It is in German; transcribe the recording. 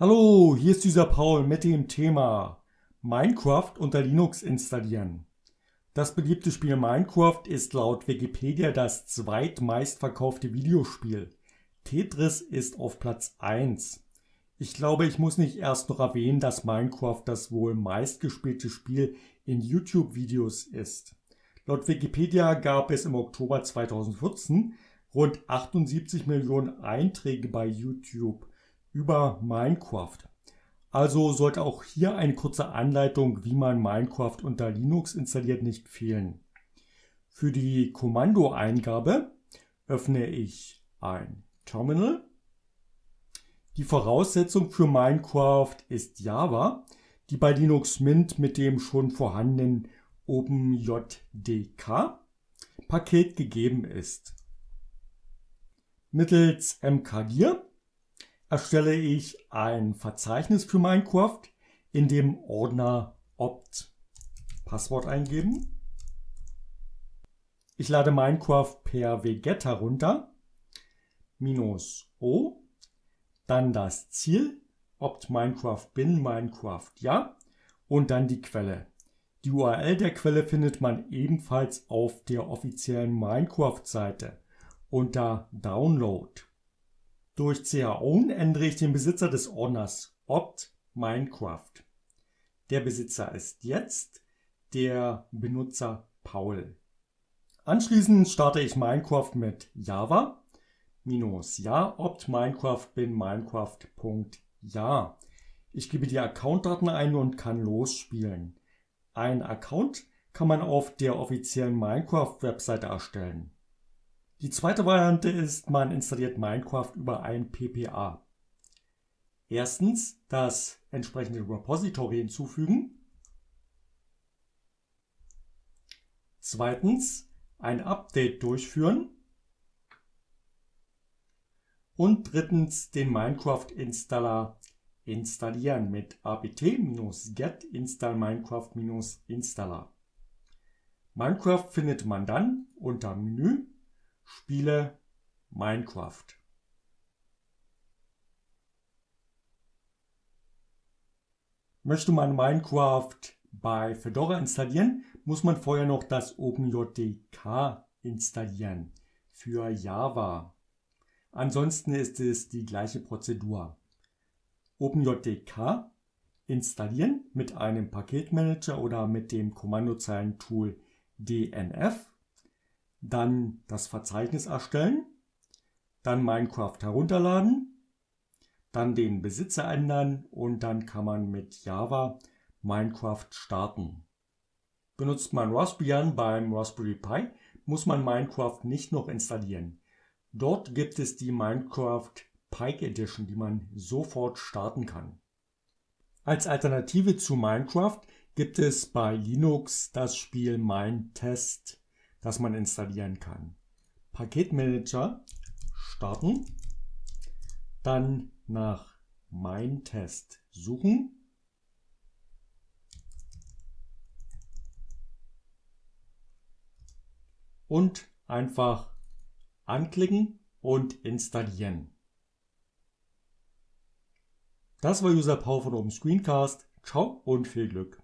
Hallo, hier ist dieser Paul mit dem Thema Minecraft unter Linux installieren. Das beliebte Spiel Minecraft ist laut Wikipedia das zweitmeistverkaufte Videospiel. Tetris ist auf Platz 1. Ich glaube, ich muss nicht erst noch erwähnen, dass Minecraft das wohl meistgespielte Spiel in YouTube-Videos ist. Laut Wikipedia gab es im Oktober 2014 rund 78 Millionen Einträge bei YouTube über Minecraft. Also sollte auch hier eine kurze Anleitung, wie man Minecraft unter Linux installiert, nicht fehlen. Für die Kommandoeingabe öffne ich ein Terminal. Die Voraussetzung für Minecraft ist Java, die bei Linux Mint mit dem schon vorhandenen OpenJDK Paket gegeben ist. Mittels mkdir erstelle ich ein Verzeichnis für Minecraft in dem Ordner opt. Passwort eingeben. Ich lade Minecraft per wget herunter. Minus O. Dann das Ziel. opt Minecraft bin Minecraft ja. Und dann die Quelle. Die URL der Quelle findet man ebenfalls auf der offiziellen Minecraft-Seite unter Download. Durch chown ändere ich den Besitzer des Ordners opt Minecraft. Der Besitzer ist jetzt der Benutzer Paul. Anschließend starte ich Minecraft mit Java minus ja opt Minecraft bin Minecraft.ja. Ich gebe die Accountdaten ein und kann losspielen. Ein Account kann man auf der offiziellen Minecraft-Webseite erstellen. Die zweite Variante ist, man installiert Minecraft über ein PPA. Erstens das entsprechende Repository hinzufügen. Zweitens ein Update durchführen. Und drittens den Minecraft-Installer installieren mit apt-get install minecraft-installer. Minecraft findet man dann unter Menü Spiele Minecraft. Möchte man Minecraft bei Fedora installieren, muss man vorher noch das OpenJDK installieren für Java. Ansonsten ist es die gleiche Prozedur. OpenJDK installieren mit einem Paketmanager oder mit dem Kommandozeilentool dnf dann das Verzeichnis erstellen, dann Minecraft herunterladen, dann den Besitzer ändern und dann kann man mit Java Minecraft starten. Benutzt man Raspbian beim Raspberry Pi, muss man Minecraft nicht noch installieren. Dort gibt es die Minecraft Pike Edition, die man sofort starten kann. Als Alternative zu Minecraft gibt es bei Linux das Spiel Minetest das man installieren kann. Paketmanager starten, dann nach Mein Test suchen. Und einfach anklicken und installieren. Das war User Power von Open Screencast. Ciao und viel Glück.